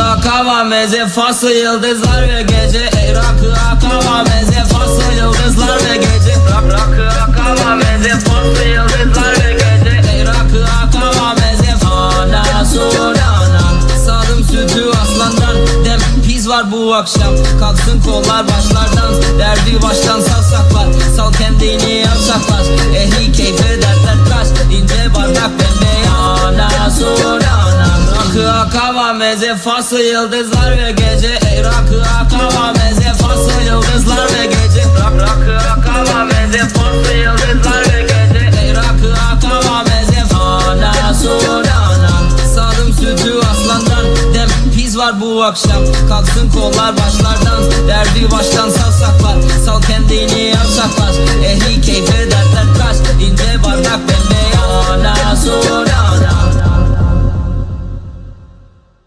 akava meze faslı yıldızlar ve gece. Ey rakı akava meze faslı yıldızlar ve gece. Rak rakı akava meze faslı yıldızlar ve gece. Ey rakı akava meze Anason anason Sadım sütü aslandan Dem. Piz var bu akşam. Kalksın kollar başlardan. Derdi baştan savsaklar. Sal kendini yavşaklar Ehli keyfe dertler kaç ince bardak bembeyaz Ana sorana akava meze faslı yıldızlar ve gece. Ey rakı akava meze faslı yıldızlar ve gece. Rak rakı akava meze faslı yıldızlar ve gece. Ey rakı akava meze Ana sorana Sadım sütü aslandan Dem. Piz var bu akşam. Kalksın kollar başlardan. Derdi baştan